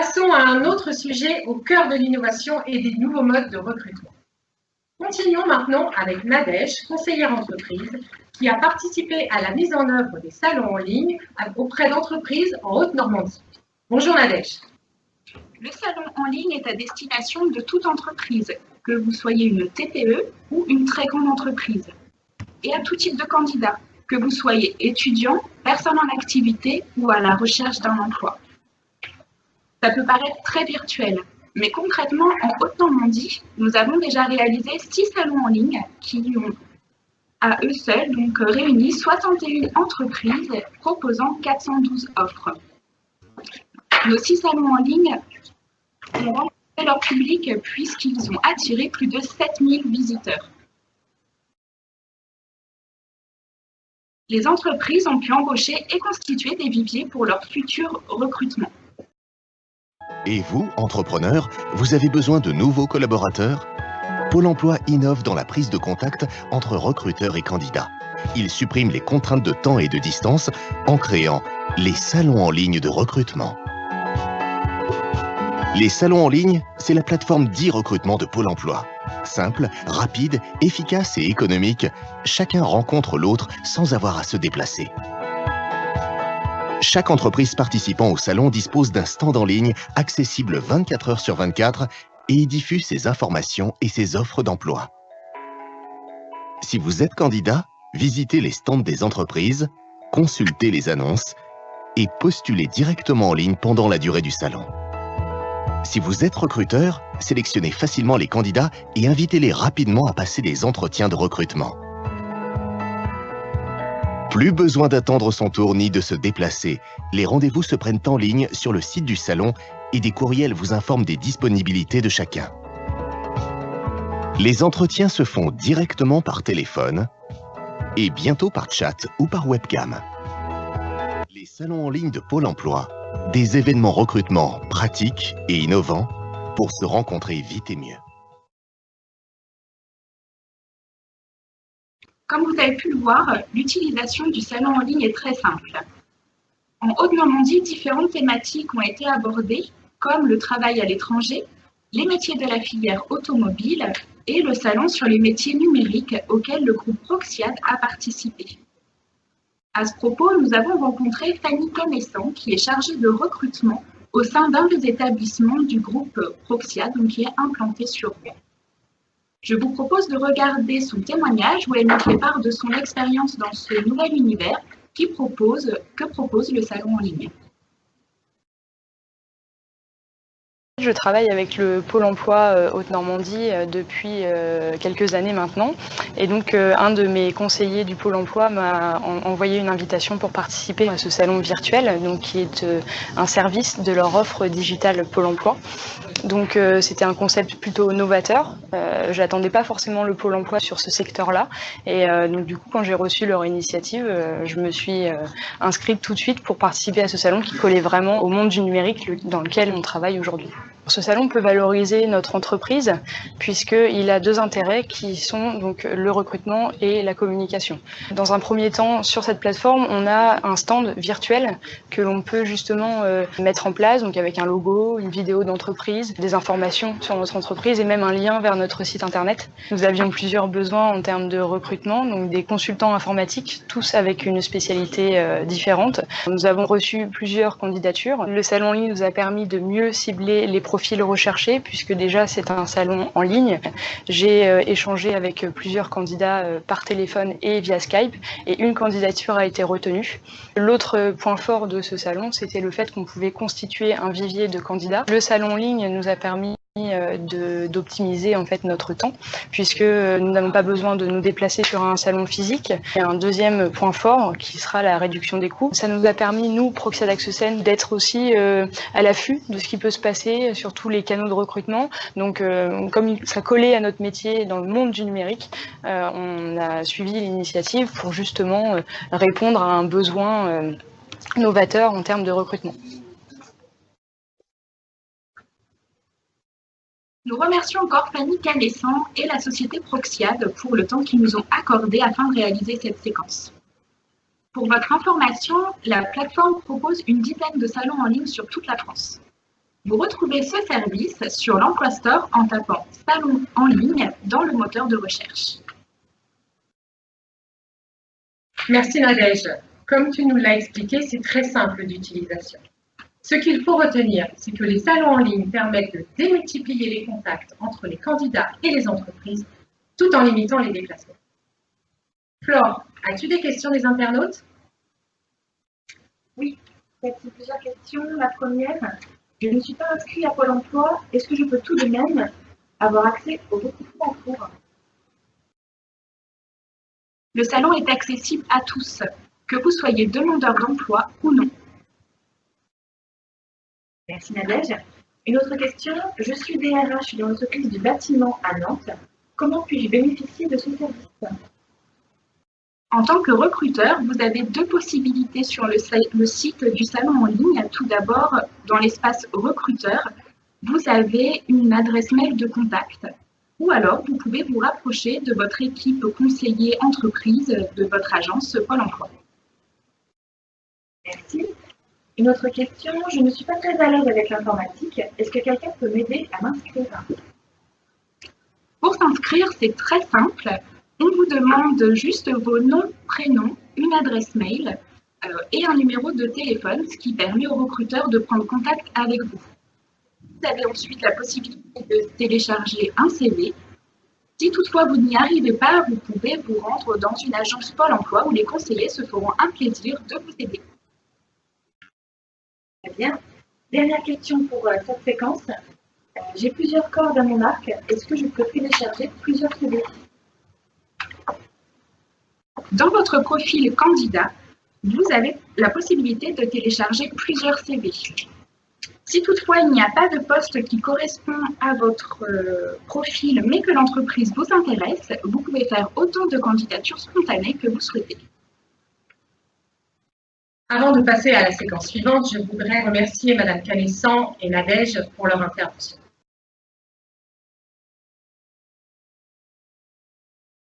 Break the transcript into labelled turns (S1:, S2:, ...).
S1: Passons à un autre sujet au cœur de l'innovation et des nouveaux modes de recrutement. Continuons maintenant avec Nadège, conseillère entreprise, qui a participé à la mise en œuvre des salons en ligne auprès d'entreprises en Haute-Normandie. Bonjour Nadège.
S2: Le salon en ligne est à destination de toute entreprise, que vous soyez une TPE ou une très grande entreprise, et à tout type de candidat, que vous soyez étudiant, personne en activité ou à la recherche d'un emploi. Ça peut paraître très virtuel, mais concrètement, en Haute-Normandie, nous avons déjà réalisé six salons en ligne qui ont à eux seuls donc réuni 61 entreprises proposant 412 offres. Nos six salons en ligne ont rencontré leur public puisqu'ils ont attiré plus de 7000 visiteurs. Les entreprises ont pu embaucher et constituer des viviers pour leur futur recrutement.
S3: Et vous, entrepreneur, vous avez besoin de nouveaux collaborateurs? Pôle emploi innove dans la prise de contact entre recruteurs et candidats. Il supprime les contraintes de temps et de distance en créant les salons en ligne de recrutement. Les salons en ligne, c'est la plateforme d'e-recrutement de Pôle emploi. Simple, rapide, efficace et économique, chacun rencontre l'autre sans avoir à se déplacer. Chaque entreprise participant au salon dispose d'un stand en ligne accessible 24 heures sur 24 et y diffuse ses informations et ses offres d'emploi. Si vous êtes candidat, visitez les stands des entreprises, consultez les annonces et postulez directement en ligne pendant la durée du salon. Si vous êtes recruteur, sélectionnez facilement les candidats et invitez-les rapidement à passer les entretiens de recrutement. Plus besoin d'attendre son tour ni de se déplacer. Les rendez-vous se prennent en ligne sur le site du salon et des courriels vous informent des disponibilités de chacun. Les entretiens se font directement par téléphone et bientôt par chat ou par webcam. Les salons en ligne de Pôle emploi, des événements recrutement pratiques et innovants pour se rencontrer vite et mieux.
S2: Comme vous avez pu le voir, l'utilisation du salon en ligne est très simple. En Haute-Normandie, différentes thématiques ont été abordées, comme le travail à l'étranger, les métiers de la filière automobile et le salon sur les métiers numériques auquel le groupe Proxiad a participé. À ce propos, nous avons rencontré Fanny Connaissant, qui est chargée de recrutement au sein d'un des établissements du groupe Proxiad, donc qui est implanté sur Rouen. Je vous propose de regarder son témoignage où elle nous fait part de son expérience dans ce nouvel univers qui propose, que propose le salon en ligne.
S4: Je travaille avec le Pôle emploi euh, Haute-Normandie euh, depuis euh, quelques années maintenant. Et donc, un de mes conseillers du Pôle emploi m'a envoyé une invitation pour participer à ce salon virtuel, donc qui est un service de leur offre digitale Pôle emploi. Donc c'était un concept plutôt novateur. J'attendais pas forcément le pôle emploi sur ce secteur-là. Et donc du coup, quand j'ai reçu leur initiative, je me suis inscrite tout de suite pour participer à ce salon qui collait vraiment au monde du numérique dans lequel on travaille aujourd'hui. Ce salon peut valoriser notre entreprise puisqu'il a deux intérêts qui sont donc le recrutement et la communication. Dans un premier temps, sur cette plateforme, on a un stand virtuel que l'on peut justement mettre en place, donc avec un logo, une vidéo d'entreprise, des informations sur notre entreprise et même un lien vers notre site internet. Nous avions plusieurs besoins en termes de recrutement, donc des consultants informatiques, tous avec une spécialité euh, différente. Nous avons reçu plusieurs candidatures. Le salon en nous a permis de mieux cibler les profils recherchés puisque déjà c'est un salon en ligne. J'ai euh, échangé avec plusieurs candidats euh, par téléphone et via Skype et une candidature a été retenue. L'autre point fort de ce salon, c'était le fait qu'on pouvait constituer un vivier de candidats. Le salon en ligne nous a permis euh, d'optimiser en fait notre temps puisque nous n'avons pas besoin de nous déplacer sur un salon physique. Et un deuxième point fort qui sera la réduction des coûts. Ça nous a permis, nous, Accessène, d'être aussi euh, à l'affût de ce qui peut se passer sur tous les canaux de recrutement. Donc euh, comme ça collait à notre métier dans le monde du numérique, on a suivi l'initiative pour justement répondre à un besoin novateur en termes de recrutement.
S2: Nous remercions encore Fanny Canessan et la société Proxiad pour le temps qu'ils nous ont accordé afin de réaliser cette séquence. Pour votre information, la plateforme propose une dizaine de salons en ligne sur toute la France. Vous retrouvez ce service sur l'Emploi Store en tapant Salon en ligne dans le moteur de recherche.
S1: Merci Nadège. Comme tu nous l'as expliqué, c'est très simple d'utilisation. Ce qu'il faut retenir, c'est que les salons en ligne permettent de démultiplier les contacts entre les candidats et les entreprises tout en limitant les déplacements. Flore, as-tu des questions des internautes?
S5: Oui, j'ai plusieurs questions. La première, je ne suis pas inscrit à Pôle emploi. Est-ce que je peux tout de même avoir accès au recrutement en cours?
S2: Le salon est accessible à tous, que vous soyez demandeur d'emploi ou non.
S5: Merci Nadège. Une autre question, je suis DRH dans l'entreprise du bâtiment à Nantes. Comment puis-je bénéficier de ce service?
S2: En tant que recruteur, vous avez deux possibilités sur le, le site du salon en ligne. Tout d'abord, dans l'espace recruteur, vous avez une adresse mail de contact ou alors vous pouvez vous rapprocher de votre équipe conseiller entreprise de votre agence Pôle emploi.
S5: Merci. Une autre question, je ne suis pas très à l'aise avec l'informatique. Est-ce que quelqu'un peut m'aider à m'inscrire?
S2: Pour s'inscrire, c'est très simple. On vous demande juste vos noms, prénoms, une adresse mail euh, et un numéro de téléphone, ce qui permet au recruteur de prendre contact avec vous. Vous avez ensuite la possibilité de télécharger un CV. Si toutefois vous n'y arrivez pas, vous pouvez vous rendre dans une agence Pôle emploi où les conseillers se feront un plaisir de vous aider.
S5: Bien. Dernière question pour euh, cette séquence. J'ai plusieurs cordes à mon arc. Est-ce que je peux télécharger plusieurs CV
S2: Dans votre profil candidat, vous avez la possibilité de télécharger plusieurs CV. Si toutefois il n'y a pas de poste qui correspond à votre euh, profil, mais que l'entreprise vous intéresse, vous pouvez faire autant de candidatures spontanées que vous souhaitez.
S1: Avant de passer à la séquence suivante, je voudrais remercier Madame Canessan et Nadège pour leur intervention.